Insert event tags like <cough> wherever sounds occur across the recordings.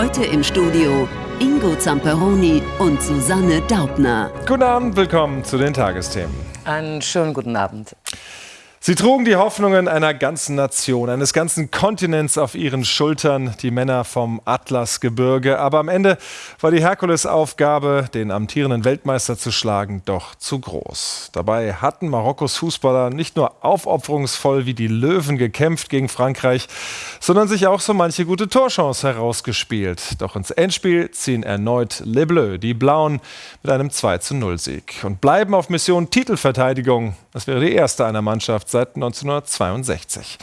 Heute im Studio Ingo Zamperoni und Susanne Daubner. Guten Abend, willkommen zu den Tagesthemen. Einen schönen guten Abend. Sie trugen die Hoffnungen einer ganzen Nation, eines ganzen Kontinents auf ihren Schultern, die Männer vom Atlasgebirge. Aber am Ende war die Herkulesaufgabe, den amtierenden Weltmeister zu schlagen, doch zu groß. Dabei hatten Marokkos Fußballer nicht nur aufopferungsvoll wie die Löwen gekämpft gegen Frankreich, sondern sich auch so manche gute Torchance herausgespielt. Doch ins Endspiel ziehen erneut Les Bleus, die Blauen, mit einem 2-0-Sieg und bleiben auf Mission Titelverteidigung. Das wäre die erste einer Mannschaft seit 1962.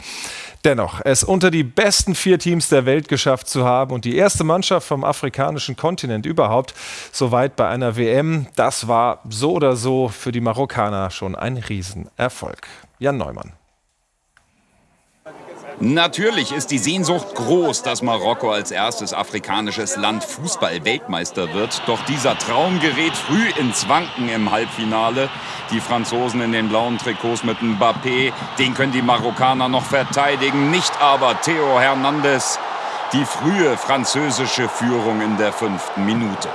Dennoch, es unter die besten vier Teams der Welt geschafft zu haben und die erste Mannschaft vom afrikanischen Kontinent überhaupt so weit bei einer WM, das war so oder so für die Marokkaner schon ein Riesenerfolg. Jan Neumann. Natürlich ist die Sehnsucht groß, dass Marokko als erstes afrikanisches Land Fußball-Weltmeister wird. Doch dieser Traum gerät früh ins Wanken im Halbfinale. Die Franzosen in den blauen Trikots mit Mbappé, den können die Marokkaner noch verteidigen. Nicht aber Theo Hernandez. Die frühe französische Führung in der fünften Minute.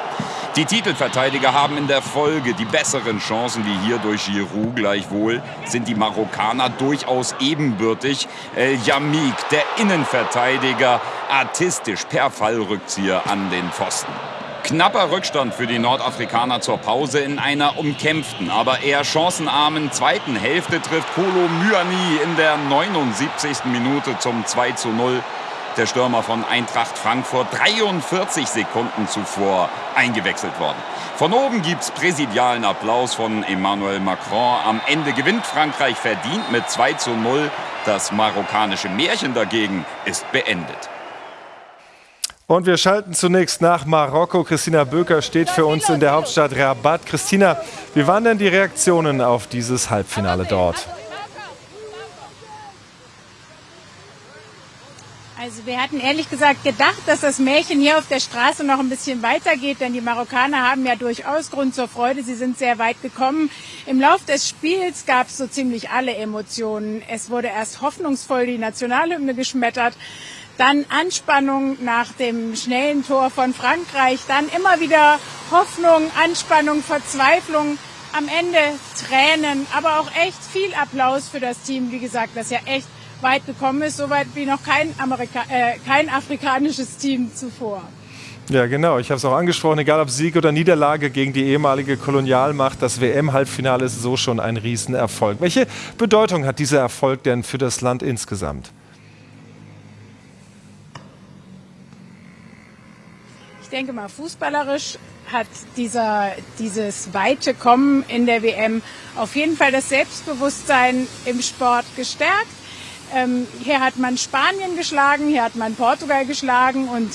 Die Titelverteidiger haben in der Folge die besseren Chancen wie hier durch Giroud. Gleichwohl sind die Marokkaner durchaus ebenbürtig. El Yamik, der Innenverteidiger, artistisch per Fallrückzieher an den Pfosten. Knapper Rückstand für die Nordafrikaner zur Pause in einer umkämpften, aber eher chancenarmen zweiten Hälfte trifft Kolo Myani in der 79. Minute zum 2 zu 0 der Stürmer von Eintracht Frankfurt 43 Sekunden zuvor eingewechselt worden. Von oben gibt es präsidialen Applaus von Emmanuel Macron. Am Ende gewinnt Frankreich verdient mit 2 zu 0. Das marokkanische Märchen dagegen ist beendet. Und wir schalten zunächst nach Marokko. Christina Böker steht für uns in der Hauptstadt Rabat. Christina, wie waren denn die Reaktionen auf dieses Halbfinale dort? Also wir hatten ehrlich gesagt gedacht, dass das Märchen hier auf der Straße noch ein bisschen weitergeht, denn die Marokkaner haben ja durchaus Grund zur Freude. Sie sind sehr weit gekommen. Im Lauf des Spiels gab es so ziemlich alle Emotionen. Es wurde erst hoffnungsvoll die Nationalhymne geschmettert, dann Anspannung nach dem schnellen Tor von Frankreich, dann immer wieder Hoffnung, Anspannung, Verzweiflung. Am Ende Tränen, aber auch echt viel Applaus für das Team, wie gesagt, das ja echt weit gekommen ist, so weit wie noch kein, Amerika äh, kein afrikanisches Team zuvor. Ja, genau. Ich habe es auch angesprochen, egal ob Sieg oder Niederlage gegen die ehemalige Kolonialmacht, das WM-Halbfinale ist so schon ein Riesenerfolg. Welche Bedeutung hat dieser Erfolg denn für das Land insgesamt? Ich denke mal, fußballerisch hat dieser, dieses weite Kommen in der WM auf jeden Fall das Selbstbewusstsein im Sport gestärkt. Ähm, hier hat man Spanien geschlagen, hier hat man Portugal geschlagen und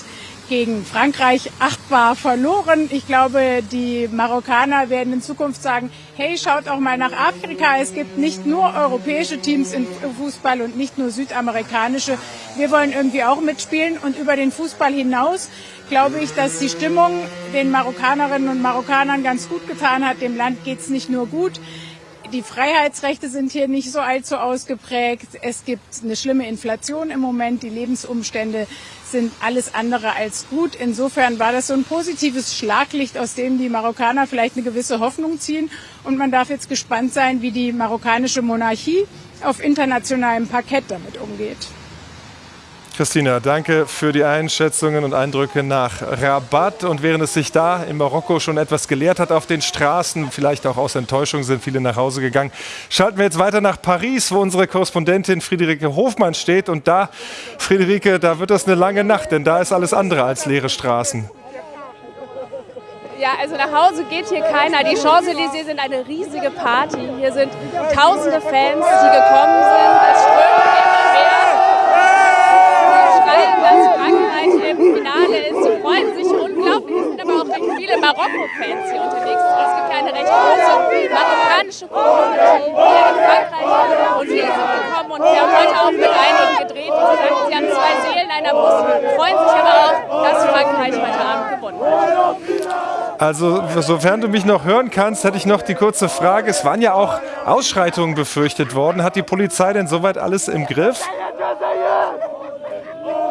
gegen Frankreich achtbar verloren. Ich glaube, die Marokkaner werden in Zukunft sagen, hey, schaut auch mal nach Afrika. Es gibt nicht nur europäische Teams im Fußball und nicht nur südamerikanische. Wir wollen irgendwie auch mitspielen und über den Fußball hinaus glaube ich, dass die Stimmung den Marokkanerinnen und Marokkanern ganz gut getan hat. Dem Land geht es nicht nur gut, die Freiheitsrechte sind hier nicht so allzu ausgeprägt. Es gibt eine schlimme Inflation im Moment. Die Lebensumstände sind alles andere als gut. Insofern war das so ein positives Schlaglicht, aus dem die Marokkaner vielleicht eine gewisse Hoffnung ziehen. Und man darf jetzt gespannt sein, wie die marokkanische Monarchie auf internationalem Parkett damit umgeht. Christina, danke für die Einschätzungen und Eindrücke nach Rabat. Und während es sich da in Marokko schon etwas gelehrt hat auf den Straßen, vielleicht auch aus Enttäuschung sind viele nach Hause gegangen, schalten wir jetzt weiter nach Paris, wo unsere Korrespondentin Friederike Hofmann steht. Und da, Friederike, da wird das eine lange Nacht, denn da ist alles andere als leere Straßen. Ja, also nach Hause geht hier keiner. Die Champs-Élysées sind eine riesige Party. Hier sind tausende Fans, die gekommen sind. Es strömen viele Marokko-Fans hier unterwegs sind. Es gibt eine recht große marokkanische Community hier in Frankreich. Und viele sind gekommen und wir haben heute auch mit einigen gedreht. Und sie sagen, sie haben zwei Seelen einer Brust, freuen sich aber auch, dass Frankreich heute Abend gewonnen hat. Also, sofern du mich noch hören kannst, hätte ich noch die kurze Frage. Es waren ja auch Ausschreitungen befürchtet worden. Hat die Polizei denn soweit alles im Griff?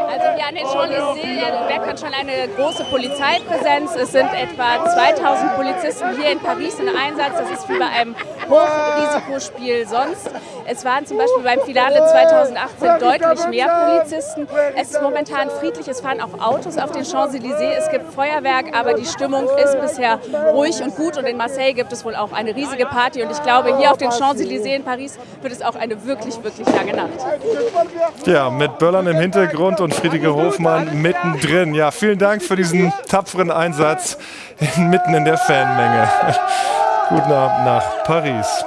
Also an den Champs-Élysées merkt schon eine große Polizeipräsenz. Es sind etwa 2000 Polizisten hier in Paris in Einsatz. Das ist wie bei einem Hochrisikospiel sonst. Es waren zum Beispiel beim Finale 2018 deutlich mehr Polizisten. Es ist momentan friedlich. Es fahren auch Autos auf den Champs-Élysées. Es gibt Feuerwerk, aber die Stimmung ist bisher ruhig und gut. Und in Marseille gibt es wohl auch eine riesige Party. Und ich glaube, hier auf den Champs-Élysées in Paris wird es auch eine wirklich, wirklich lange Nacht. Ja, mit Böllern im Hintergrund und Friedrike Hofmann mittendrin. Ja, vielen Dank für diesen tapferen Einsatz mitten in der Fanmenge. <laughs> Guten Abend nach Paris.